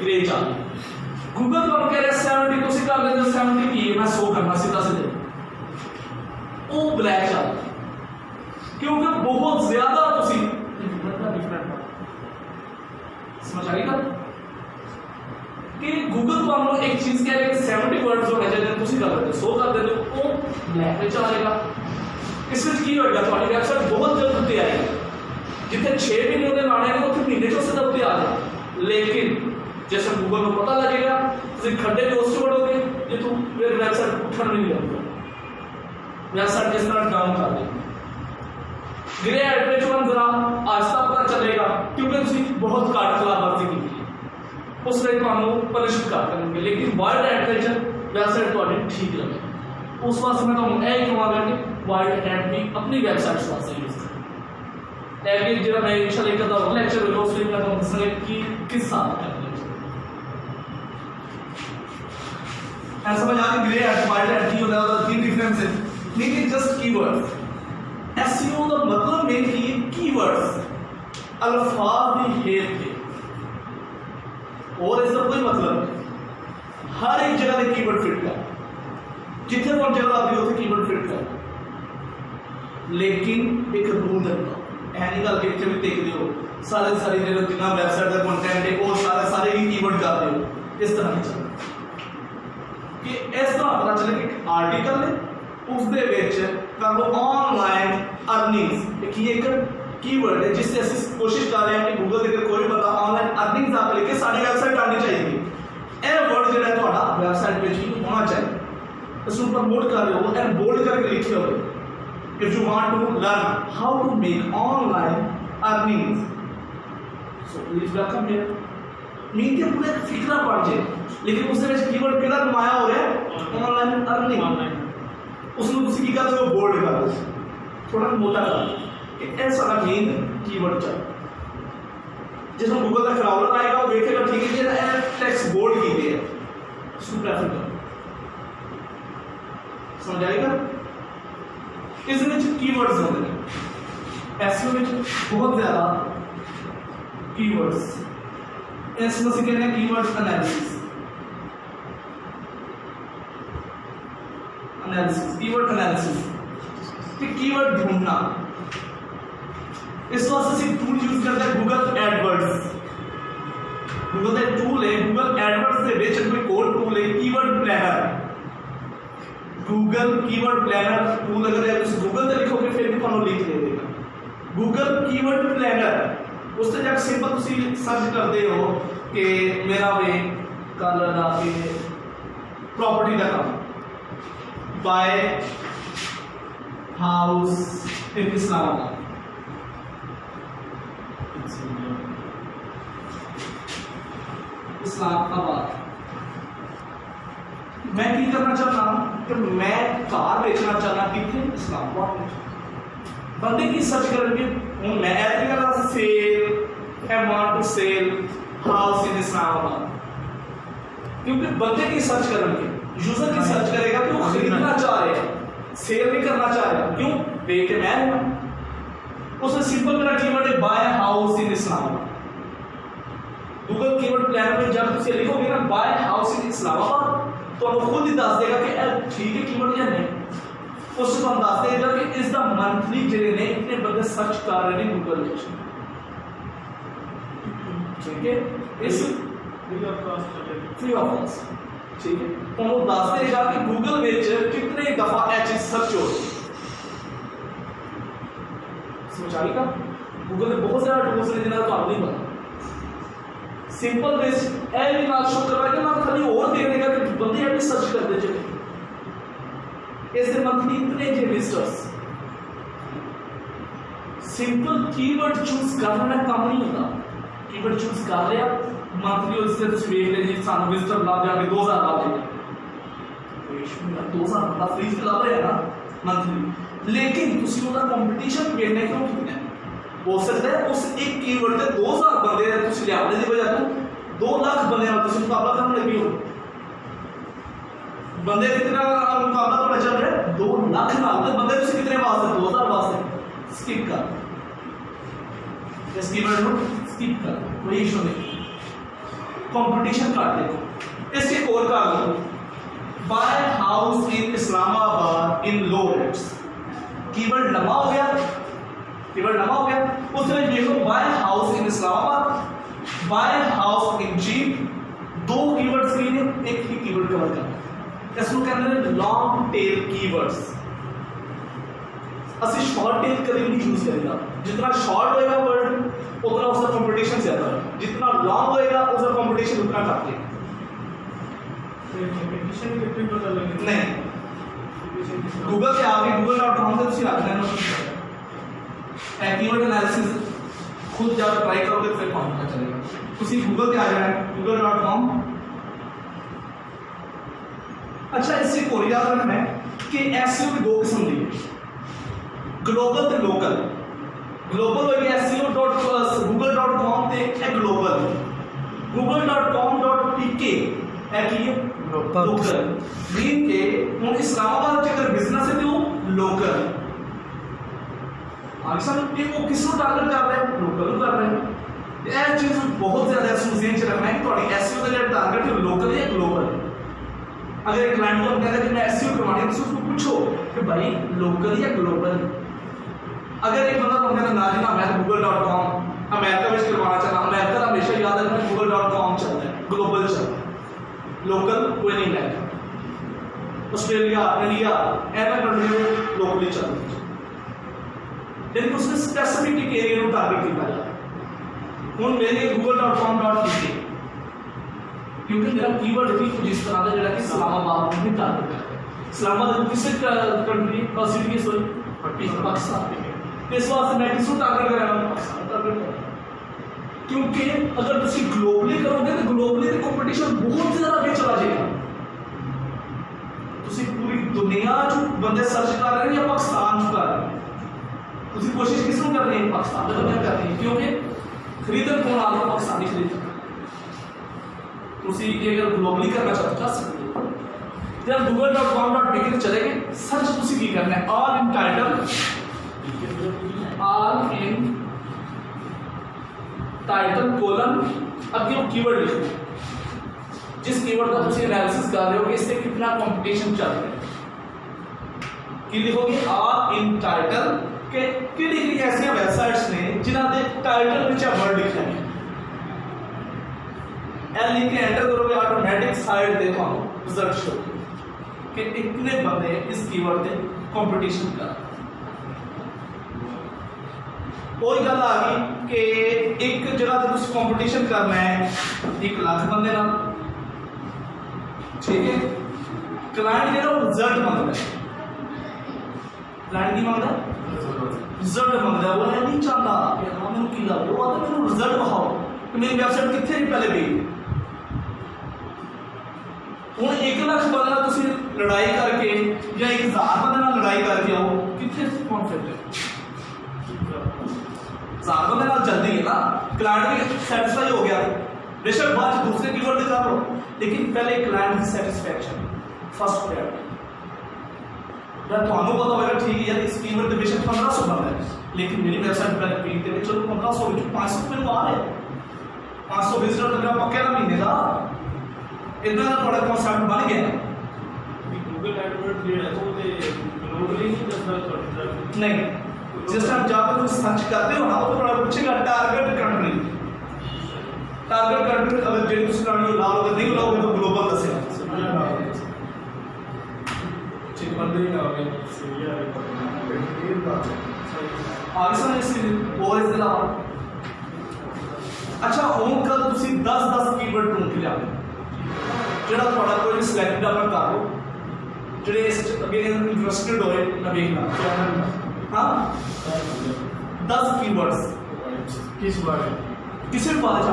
Grey ਚੱਲ Google ਤੁਹਾਨੂੰ ਕਹਿ ਰਿਹਾ 70 ਤੁਸੀਂ ਕਰ ਲੈਂਦੇ ਹੋ 70 ਕੀ ਹੈ ਮੈਂ 100 ਕਰਨਾ ਸਿੱਧਾ ਸਿੱਧੇ ਉਹ ਬਲੈਕ ਚੱਲ ਕਿਉਂਕਿ ਬਹੁਤ ਜ਼ਿਆਦਾ ਤੁਸੀਂ ਸਮਝ ਆ ਗਈ ਗੱਲ ਕਿ ਗੂਗਲ ਤੁਹਾਨੂੰ ਇੱਕ ਚੀਜ਼ ਕਹਿ ਰਿਹਾ ਕਿ 70 ਵਰਡਸ ਹੋਣੇ ਚਾਹੀਦੇ ਨੇ, ਤੁਸੀਂ ਕਰ ਲੈਂਦੇ ਹੋ 100 ਕਰ ਦਿੰਦੇ ਹੋ ਉਹ ਬਲੈਕ ਵਿੱਚ ਆ ਜਾਏਗਾ ਇਸ ਵਿੱਚ ਕੀ ਹੋਏਗਾ ਤੁਹਾਡੀ ਵੈਬਸਾਈਟ ਬਹੁਤ ਜਲਦ ਉੱਤੇ ਆਏਗੀ ਜਿੱਥੇ 6 ਮਹੀਨੇ ਉਹਦੇ ਲਾਣੇ ਨੇ ਉੱਥੇ ਮਹੀਨੇ ਚੋਂ ਸਿੱਧਾ ਉੱਤੇ ਆ ਜਾਏ ਲੇਕਿਨ जैसे गूगल को पता लगेगा तो खड्डे में उससे बढ़ोगे ये तो फिर वेबसाइट उठन नहीं जाऊँगा वेबसाइट जिस तरह काम कर देंगे ग्रे एड्रेचुअन जरा आस्था पता चलेगा, क्योंकि उसकी बहुत काट खिलाफवर्जी की थी उस रेट हम पनिश कर देंगे, लेकिन वर्ल्ड एड्रेचर वेबसाइट तो ठीक लगे। उस वास्ते मैं तुम यही कहूँगा कि वर्ल्ड ऐप भी अपनी वेबसाइट वास्ते यूज़ करें ऐप जरा मैं इंशाल्लाह एक लेक्चर वीडियो उसमें मैं तुम कि किस साल का ਮੈਂ ਤੁਹਾਨੂੰ ਦੱਸਾਂਗਾ ਕਿ ਕਿਸ ਹਿਸਾਬ ਨਾਲ ਕਰਨਾ ਹੈ ਐ ਸਮਝ ਆ ਗਈ ਗ੍ਰੇ ਐਟ ਵਾਈਟ ਐਟ ਕੀ ਹੁੰਦਾ ਉਹਦਾ ਕੀ ਡਿਫਰੈਂਸ ਹੈ ਲੇਕਿਨ ਜਸਟ ਕੀਵਰਡਸ ਐਸਈਓ ਦਾ ਮਤਲਬ ਹੈ ਕਿ ਕੀਵਰਡਸ ਅਲਫਾਜ਼ ਦੀ ਹੇਰ ਤੇ और इसका कोई मतलब नहीं हर एक जगह पे कीवर्ड फिट कर जिथे तुम जगह आती है उसे कीवर्ड फिट कर लेकिन एक रूल रखना ऐ नहीं गल कि इतने भी देखते हो सारे सारे जो जितना वेबसाइट का कंटेंट है वो सारे सारे ही कीवर्ड कर रहे हो इस तरह नहीं चलता कि इस तरह पता चले कि एक आर्टिकल है उसके ਵਿੱਚ ਕਰ ਲੋ ਆਨਲਾਈਨ ਅਰਨਿੰਗਸ ਕੀ ਇੱਕ ਕੀਵਰਡ ਹੈ ਜਿਸ ਤੇ ਅਸੀਂ ਕੋਸ਼ਿਸ਼ ਕਰ ਰਹੇ ਹਾਂ ਕਿ ਗੂਗਲ ਦੇ ਕੋਈ ਬੰਦਾ ਆਨਲਾਈਨ ਅਰਨਿੰਗਸ ਆਪ ਲਿਖ ਕੇ ਸਾਡੀ ਵੈਬਸਾਈਟ ਆਉਣੀ ਚਾਹੀਦੀ ਹੈ ਇਹ ਵਰਡ ਜਿਹੜਾ ਹੈ ਤੁਹਾਡਾ ਵੈਬਸਾਈਟ ਵਿੱਚ ਹੀ ਹੋਣਾ ਚਾਹੀਦਾ ਇਸ ਨੂੰ ਪ੍ਰਮੋਟ ਕਰ ਰਹੇ ਹੋ ਐਂਡ ਬੋਲਡ ਕਰਕੇ ਲਿਖਿਆ ਹੋਵੇ if you want to learn how to make online earnings so please welcome here नीति पूरे सीखना पड़ जाए। लेकिन उसने कीवर्ड के साथ माया हो रहा है ऑनलाइन अर्निंग उसने कुछ सीखा तो वो बोर्ड का। थोड़ा मोटा कर ऐसा का मेन कीवर्ड चल। जैसे गूगल का क्राउलर आएगा वो देखेगा ठीक है जैसे टेक्स्ट बोर्ड की गई है समझ आएगा इसमें जो कीवर्ड्स होते हैं ऐसे में बहुत ज़्यादा कीवर्ड्स एस से कहते हैं keywords analysis analysis keyword analysis कि कीवर्ड ढूंढना। इस वास्ते से टूल यूज़ करते हैं गूगल एडवर्ड्स गूगल का टूल है गूगल एडवर्ड्स से बेचक कोई और टूल है keyword planner Google keyword planner tool अगर आप तो इस गूगल पे लिखोगे, फिर भी लिख देगा गूगल कीवर्ड प्लानर उससे जब सिंपल तुम सर्च करते हो कि मेरा वे कल रात प्रॉपर्टी का काम। Buy house in Islamabad Islamabad. मैं की करना चाहता हूँ कि मैं कार बेचना चाहता कितने इस्लामाबाद में? बंदे की सर्च करेंगे हूँ मैं ऐसे कहना sell I want to sell house in Islamabad क्योंकि बंदे की सर्च करेंगे यूज़र की सर्च करेगा कि वो खरीदना चाह रहे हैं सेल नहीं करना चाह रहा क्यों? बेटे मैं उसने सिंपल मेरा कीवर्ड है buy house in Islamabad Google keyword plan में जब तुम लिखोगे ना बाय हाउस इन तो आपको खुद ही दस देगा कि ठीक है कीवर्ड या नहीं? तो सिर्फ़ अंदाज इधर इज़ द मंथली क्लियर इतने बंदे सर्च कर रहे हैं। गूगल ठीक है? इस फ्री ऑफ़ कॉस्ट ठीक है? तो वो दसते जा कि गूगल में कितने दफ़ा यह चीज़ सर्च हो समझ आ गई गूगल में बहुत सारा टूल्स ने जिन्हें तो नहीं पता। सिंपल बेस ए भी बात शो करवा के ना खाली और देखने का कि बंदे अपनी सर्च करते चले ਕਰਦੇ ਚਲੇ ਇਸ ਦੇ ਮੰਥਲੀ ਇਤਨੇ ਜੇ ਵਿਜ਼ਟਰਸ ਸਿੰਪਲ ਕੀਵਰਡ ਚੂਜ਼ ਕਰਨਾ ਦਾ ਕੰਮ ਨਹੀਂ ਹੁੰਦਾ ਕੀਵਰਡ ਚੂਜ਼ ਕਰ ਲਿਆ ਮੰਥਲੀ ਉਸ ਤੇ ਤੁਸੀਂ ਵੇਖ ਲੈ ਜੀ ਸਾਨੂੰ ਵਿਜ਼ਟਰ ਲੱਭ ਜਾਣਗੇ 2000 ਲੱਭ ਜਾਣਗੇ ਕੋਈ ਇਸ਼ੂ ਨਹੀਂ 2000 ਬੰਦਾ ਫ੍ਰੀ ਤੇ ਲੱਭ ਰਿਹਾ ਨਾ ਮੰਥਲੀ ਲੇਕਿਨ ਤੁਸੀਂ ਉਹਦਾ ਕੰਪੀਟੀਸ਼ਨ ਵੇਖਣਾ ਕਿਉਂ ਕੀਤਾ ਹੋ ਸਕਦਾ ਹੈ ਉਸ ਇੱਕ ਕੀਵਰਡ ਤੇ 2000 ਬੰਦੇ ਤੁਸੀਂ ਲਿਆਉਣੇ ਦੀ ਵਜ੍ਹਾ ਤੋਂ 2 ਲੱਖ ਬੰਦਿਆਂ ਨਾਲ ਤੁਸੀਂ ਮੁਕਾਬਲਾ ਕਰਨ ਲੱਗੇ ਹੋ बंदे कितना मुकाबला तो थोड़ा चल रहा है? दो लाख साल तक तो बंदे कितने पास है? दो हज़ार पास है। स्किप कर। स्किप स्किप कर। कोई इशू नहीं। कंपटीशन काट इसके और buy house in Islamabad in low rates keyword लंबा हो गया। कीवर्ड लंबा हो गया। Buy house in Islamabad buy house in jeep दो कीवर्ड एक ही कीवर्ड कवर करना। इसमें के अंदर लॉन्ग टेल कीवर्ड्स असली शॉर्ट टेल कभी नहीं यूज़ करेगा। जितना शॉर्ट होएगा वर्ड उतना उसका कंपटीशन ज़्यादा है जितना लॉन्ग होएगा उसका कंपटीशन उतना काफ़ी है नहीं। गूगल से आप गूगल डॉट कॉम से तुम रख लेना कीवर्ड एनालिसिस खुद जब ट्राई करोगे फिर काम पता चलेगा। तुम गूगल से आ जाना गूगल डॉट कॉम अच्छा इससे एक और याद रखना है कि एस की दो किस्म दी ग्लोबल तो लोकल ग्लोबल हो गया S C O dot Google dot com से एक global Google dot com dot P K है कि लोकल मीन के हूँ इस्लामाबाद चक्कर बिज़नेस है तो लोकल पाकिस्तान ये वो किसको टारगेट कर रहे हैं लोकल कर रहे हैं। यह चीज़ बहुत ज़्यादा सूझें अगर क्लाइंट को कहता है कि मैं एस करवानी है तो उसको पूछो कि भाई लोकल या ग्लोबल अगर एक बंदा तुम्हें अंदाज ना मैं गूगल डॉट कॉम अमेरिका में करवाना चाहता अमेरिका हमेशा याद रखना गूगल डॉट कॉम चलता है ग्लोबल चलता है। लोकल कोई नहीं लाइक ऑस्ट्रेलिया इंडिया एम कंट्री में लोकली चलती है। लेकिन उसने स्पेसिफिक एरिया को टारगेट किया है। हूँ मेरे Google dot com dot C क्योंकि मेरा कीवर्ड भी कुछ इस तरह का ਜਿਹੜਾ ਕਿ ਇਸਲਾਮਾਬਾਦ ਨੂੰ ਵੀ ਟਾਰਗੇਟ ਕਰਦਾ ਹੈ ਇਸਲਾਮਾਬਾਦ ਕਿਸੇ ਕੰਟਰੀ का सिटी है सॉरी पाकिस्तान ਤੇ ਇਸ ਵਾਸਤੇ ਮੈਂ ਕਿਸ ਨੂੰ ਟਾਰਗੇਟ ਕਰ ਰਿਹਾ ਹਾਂ ਪਾਕਿਸਤਾਨ ਟਾਰਗੇਟ ਕਰ ਰਿਹਾ ਹਾਂ। ਕਿਉਂਕਿ ਅਗਰ ਤੁਸੀਂ ਗਲੋਬਲੀ ਕਰੋਗੇ ਤਾਂ ਗਲੋਬਲੀ ਤੇ ਕੰਪੀਟੀਸ਼ਨ ਬਹੁਤ ਜ਼ਿਆਦਾ ਅੱਗੇ ਚਲਾ ਜਾਏਗਾ ਤੁਸੀਂ ਪੂਰੀ ਦੁਨੀਆ 'ਚ ਬੰਦੇ ਸਰਚ ਕਰ ਰਹੇ ਨੇ ਜਾਂ ਪਾਕਿਸਤਾਨ 'ਚ ਕਰ ਰਹੇ ਨੇ ਤੁਸੀਂ ਕੋਸ਼ਿਸ਼ ਕਿਸ ਨੂੰ ਕਰ ਰਹੇ ਹੋ ਪਾਕਿਸਤਾਨ ਦੇ ਬੰਦੇ ਕਰ ਰਹੇ ਹੋ ਕਿਉਂਕਿ उसी के अगर ग्लोबली करना चाहते कर सकते जब गूगल डॉट कॉम डॉट डिग्री चलेंगे। सर्च उसी की करना है। All in title all in title colon अब ये कीवर्ड लिखो। जिस कीवर्ड का हमसे एनालिसिस कर रहे हो, इससे कितना कंपटीशन चल रहा है? कि लिखोगे ऑल इन टाइटल के किन ऐसे वेबसाइट्स ने जिन्होंने टाइटल में चाहे वर्ड लिखा है। एल लिख के एंटर करोगे ऑटोमेटिक साइड देखो रिज़ल्ट शो कि इतने बंदे इस कीवर्ड पे कंपटीशन का कोई गल आ गई कि एक जगह तो तुम कंपटीशन करना है, एक लाख बंदे ना ठीक है? क्लाइंट जो रिज़ल्ट माँगता है। क्लाइंट की माँगता रिज़ल्ट माँगता है। वो नहीं चाहता कि हाँ मैं की गल वो आता मैं रिज़ल्ट दिखाओ। मेरी वैबसाइट कितने पहले गई? ਹੁਣ 1 ਲੱਖ ਬੰਦੇ ਨਾਲ ਤੁਸੀਂ ਲੜਾਈ ਕਰਕੇ ਜਾਂ 1000 ਬੰਦੇ ਨਾਲ ਲੜਾਈ ਕਰਕੇ ਆਓ ਕਿੱਥੇ ਕੌਨਫਿਡੈਂਟ ਹੈ ਹਜ਼ਾਰ ਬੰਦੇ ਨਾਲ ਜਲਦੀ ਹੈ ਨਾ ਕਲਾਇੰਟ ਵੀ ਸੈਟੀਸਫਾਈ ਹੋ ਗਿਆ ਬੇਸ਼ੱਕ ਬਾਅਦ 'ਚ ਦੂਸਰੇ ਕੀਵਰਡ ਤੇ ਕਰ ਲਓ ਲੇਕਿਨ ਪਹਿਲੇ ਕਲਾਇੰਟ ਦੀ ਸੈਟੀਸਫੈਕਸ਼ਨ ਫਸਟ ਪ੍ਰਾਇੋਰਟੀ ਜਾਂ ਤੁਹਾਨੂੰ ਪਤਾ ਹੋਵੇਗਾ ਠੀਕ ਹੈ ਯਾਰ ਇਸ ਕੀਵਰਡ ਤੇ ਬੇਸ਼ੱਕ 1500 ਬੰਦਾ ਹੈ ਲੇਕਿਨ ਮੇਰੀ ਵੈਬਸਾਈਟ ਪਹਿਲੇ ਪੇਜ ਤੇ ਵਿੱਚ ਚਲੋ 1500 ਵਿੱਚ 500 ਮੈਨੂੰ ਆ ਰਿਹਾ 500 ਵਿਜ਼ਿਟਰ ਤਾਂ ਮੇਰਾ ਪੱਕੇ ਦਾ ਮਹੀਨੇ ਦਾ ਇਦਾਂ ਦਾ ਤੁਹਾਡਾ ਕਨਸੈਪਟ ਬਣ ਗਿਆ ਵੀ ਗੂਗਲ ਐਡਵਰਟ ਜਿਹੜਾ ਉਹਦੇ ਗਲੋਬਲੀ ਨਹੀਂ ਦੱਸਦਾ ਤੁਹਾਡਾ ਨਹੀਂ ਜਿਸ ਤਰ੍ਹਾਂ ਜਦ ਤੁਸੀਂ ਸਰਚ ਕਰਦੇ ਹੋ ਨਾ ਉਹ ਤੁਹਾਡਾ ਪੁੱਛੇਗਾ ਟਾਰਗੇਟ ਕੰਟਰੀ टारगेट कंट्री अगर जेड कुछ ना हो लाल अगर नहीं लाओगे तो ग्लोबल दसेगा चेक बंद ही ना हो गया सीरिया आंसर इस और इस तरह अच्छा ओम का ਤੁਸੀਂ 10 10 कीवर्ड ढूंढ के ਜਿਹੜਾ ਤੁਹਾਡਾ ਕੋਈ ਵੀ ਸਿਲੈਕਟ ਆਪਣਾ ਕਰ ਲਓ ਜਿਹੜੇ ਇਸ 'ਚ ਅੱਗੇ ਇੰਟਰਸਟਿਡ ਹੋਏ ਨਾ ਵੇਖਣਾ ਹਾਂ 10 ਕੀਵਰਡਸ ਕਿਸ ਬਾਰੇ ਕਿਸੇ ਵੀ ਬਾਰੇ ਚ